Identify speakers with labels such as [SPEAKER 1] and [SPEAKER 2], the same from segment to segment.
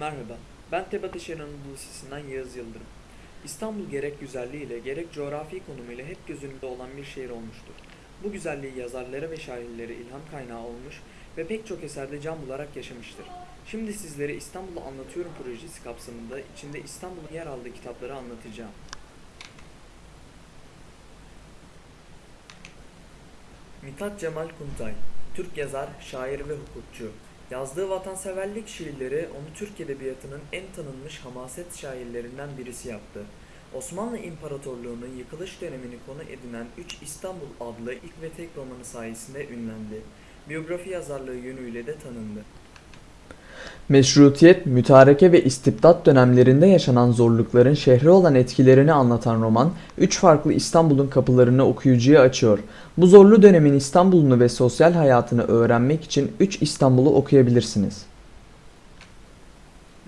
[SPEAKER 1] Merhaba, ben Teb Ateşehir Anadolu Lisesi'nden Yağız Yıldırım. İstanbul gerek güzelliğiyle gerek coğrafi konumuyla hep göz önünde olan bir şehir olmuştur. Bu güzelliği yazarlara ve şairlere ilham kaynağı olmuş ve pek çok eserde can bularak yaşamıştır. Şimdi sizlere İstanbul'u Anlatıyorum projesi kapsamında içinde İstanbul'un yer aldığı kitapları anlatacağım. Mithat Cemal Kuntay, Türk yazar, şair ve hukukçu. Yazdığı vatanseverlik şiirleri onu Türk edebiyatının en tanınmış hamaset şairlerinden birisi yaptı. Osmanlı İmparatorluğu'nun yıkılış dönemini konu edinen 3 İstanbul adlı ilk ve tek romanı sayesinde ünlendi. Biyografi yazarlığı yönüyle de tanındı.
[SPEAKER 2] Meşrutiyet, mütareke ve istibdat dönemlerinde yaşanan zorlukların şehre olan etkilerini anlatan roman, üç farklı İstanbul'un kapılarını okuyucuya açıyor. Bu zorlu dönemin İstanbul'unu ve sosyal hayatını öğrenmek için 3 İstanbul'u okuyabilirsiniz.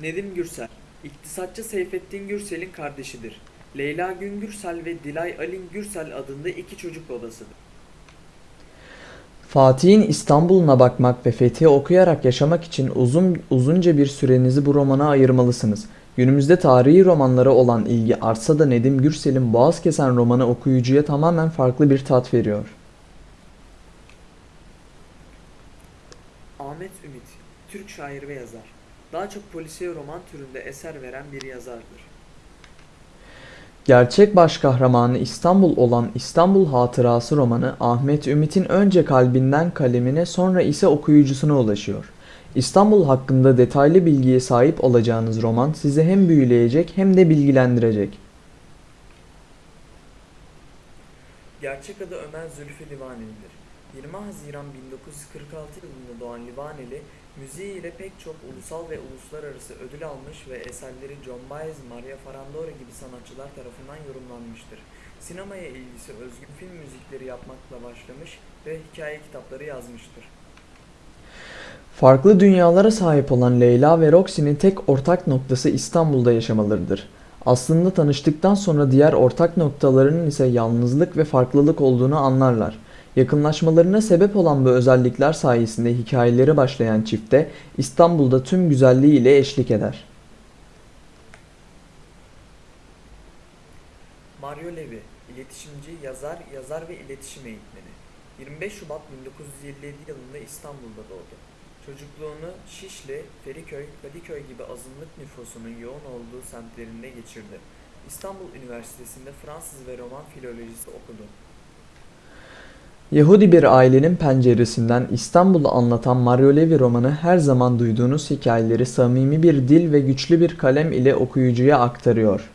[SPEAKER 1] Nedim Gürsel, iktisatçı Seyfettin Gürsel'in kardeşidir. Leyla Gün Gürsel ve Dilay Alin Gürsel adında iki çocuk babasıdır.
[SPEAKER 2] Fatih'in İstanbul'una bakmak ve Fethi'yi okuyarak yaşamak için uzun uzunca bir sürenizi bu romana ayırmalısınız. Günümüzde tarihi romanlara olan ilgi artsa da Nedim Gürsel'in Boğaz Kesen romanı okuyucuya tamamen farklı bir tat veriyor.
[SPEAKER 1] Ahmet Ümit, Türk şair ve yazar. Daha çok polisiye roman türünde eser veren bir yazardır.
[SPEAKER 2] Gerçek baş kahramanı İstanbul olan İstanbul Hatırası romanı Ahmet Ümit'in önce kalbinden kalemine sonra ise okuyucusuna ulaşıyor. İstanbul hakkında detaylı bilgiye sahip olacağınız roman sizi hem büyüleyecek hem de bilgilendirecek.
[SPEAKER 1] Gerçek adı Ömer Zülfü Livaneli'dir. 20 Haziran 1946 yılında doğan Livaneli, müziğiyle pek çok ulusal ve uluslararası ödül almış ve eserleri John Baez, Maria Farandora gibi sanatçılar tarafından yorumlanmıştır. Sinemaya ilgisi özgün film müzikleri yapmakla başlamış ve hikaye kitapları yazmıştır.
[SPEAKER 2] Farklı dünyalara sahip olan Leyla ve Roxy'nin tek ortak noktası İstanbul'da yaşamalarıdır. Aslında tanıştıktan sonra diğer ortak noktalarının ise yalnızlık ve farklılık olduğunu anlarlar. Yakınlaşmalarına sebep olan bu özellikler sayesinde hikayeleri başlayan çifte İstanbul'da tüm güzelliğiyle eşlik eder.
[SPEAKER 1] Mario Levi, iletişimci, yazar, yazar ve iletişim eğitmeni. 25 Şubat 1957 yılında İstanbul'da doğdu. Çocukluğunu Şişli, Feriköy, Kadıköy gibi azınlık nüfusunun yoğun olduğu semtlerinde geçirdi. İstanbul Üniversitesi'nde Fransız ve Roman filolojisi okudu.
[SPEAKER 2] Yahudi bir ailenin penceresinden İstanbul'u anlatan Mario Levi romanı her zaman duyduğunuz hikayeleri samimi bir dil ve güçlü bir kalem ile okuyucuya aktarıyor.